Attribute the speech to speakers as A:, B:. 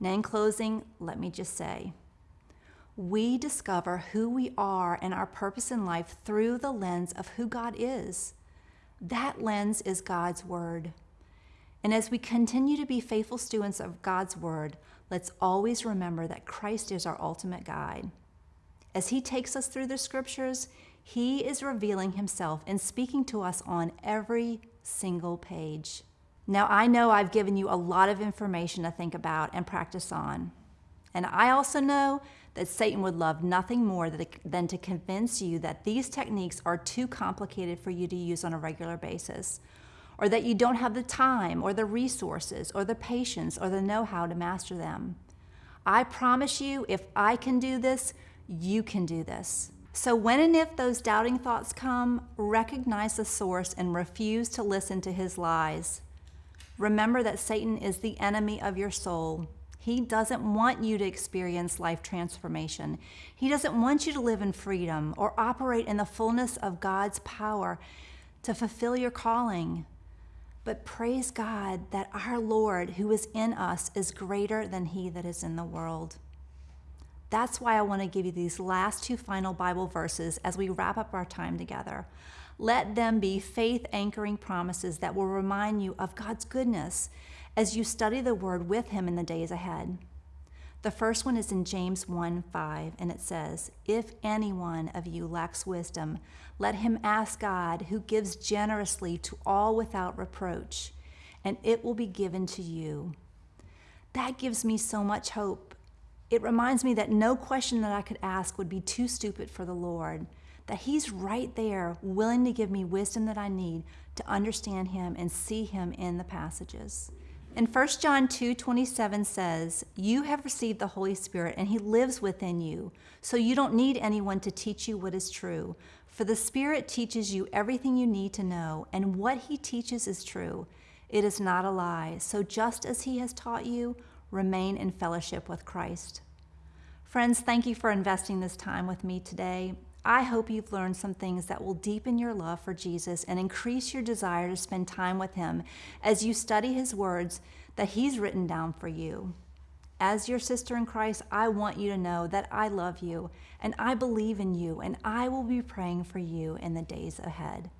A: Now, in closing, let me just say we discover who we are and our purpose in life through the lens of who God is. That lens is God's Word. And as we continue to be faithful students of God's Word, let's always remember that Christ is our ultimate guide. As He takes us through the Scriptures, He is revealing Himself and speaking to us on every single page. Now, I know I've given you a lot of information to think about and practice on. And I also know that Satan would love nothing more than to convince you that these techniques are too complicated for you to use on a regular basis, or that you don't have the time, or the resources, or the patience, or the know how to master them. I promise you, if I can do this, you can do this. So, when and if those doubting thoughts come, recognize the source and refuse to listen to his lies. Remember that Satan is the enemy of your soul. He doesn't want you to experience life transformation. He doesn't want you to live in freedom or operate in the fullness of God's power to fulfill your calling. But praise God that our Lord, who is in us, is greater than he that is in the world. That's why I want to give you these last two final Bible verses as we wrap up our time together. Let them be faith anchoring promises that will remind you of God's goodness as you study the Word with Him in the days ahead. The first one is in James 1 5, and it says, If any one of you lacks wisdom, let him ask God, who gives generously to all without reproach, and it will be given to you. That gives me so much hope. It reminds me that no question that I could ask would be too stupid for the Lord, that He's right there, willing to give me wisdom that I need to understand Him and see Him in the passages. And 1 John 2 27 says, You have received the Holy Spirit, and He lives within you. So you don't need anyone to teach you what is true. For the Spirit teaches you everything you need to know, and what He teaches is true. It is not a lie. So just as He has taught you, remain in fellowship with Christ. Friends, thank you for investing this time with me today. I hope you've learned some things that will deepen your love for Jesus and increase your desire to spend time with Him as you study His words that He's written down for you. As your sister in Christ, I want you to know that I love you and I believe in you, and I will be praying for you in the days ahead.